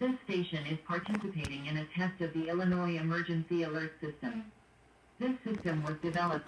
This station is participating in a test of the Illinois Emergency Alert System. This system was developed